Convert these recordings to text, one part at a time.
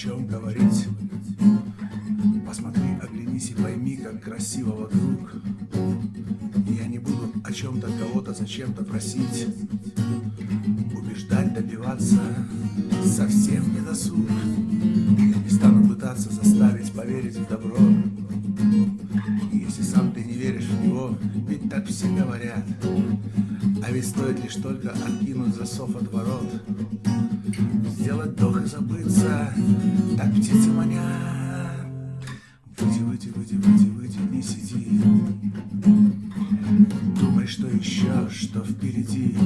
чем говорить. Посмотри, оглянись и пойми, как красиво вокруг. Я не буду о чем-то кого-то зачем-то просить. Убеждать, добиваться совсем не досуг. Я не стану пытаться заставить поверить в добро. И если сам ты не веришь в него, ведь так все говорят. А ведь стоит лишь только откинуть засов от ворот. Сделать вдох и забыться, так птицы манят. Выйди, выйди, выйди, выйди, выйди, не сиди. Думай, что еще, что впереди.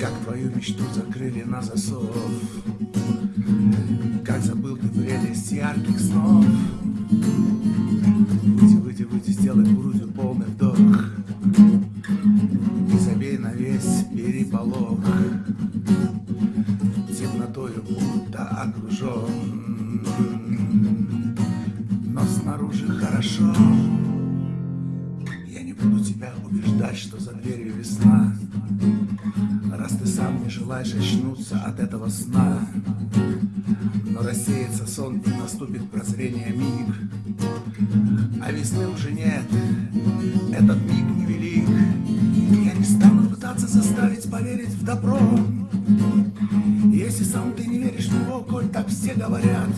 Как твою мечту закрыли на засов. Как забыл ты прелесть ярких снов. Выйди, выйди, выйди, сделай грудью полный вдох Темнотою будто окружен Но снаружи хорошо. Я не буду тебя убеждать, что за дверью весна. Раз ты сам не желаешь очнуться от этого сна. Но рассеется сон и наступит прозрение миг. А весны уже нет, этот миг невелик. Я не стану заставить поверить в добро Если сам ты не веришь в него, коль так все говорят.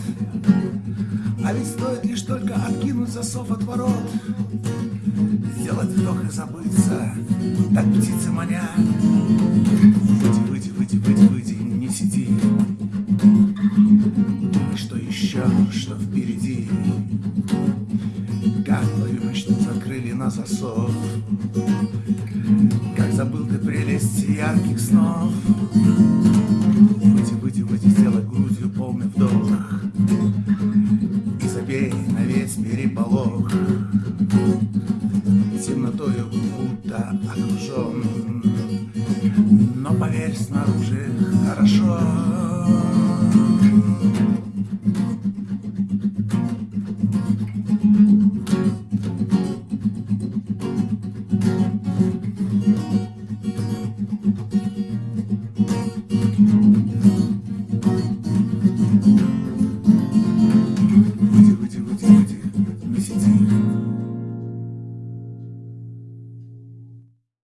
А ведь стоит лишь только откинуть засов от ворот. Сделать вдох и забыться, так птицы манят. Выйди, выйди, выйди, выйди, выйди, не сиди. Думай, что еще, что впереди? Как твою мечту закрыли на засов? Забыл ты прелесть ярких снов быть сделать грудью полный вдох. И забей на весь переполох. Темнотою будто окружен Но поверь, снаружи хорошо.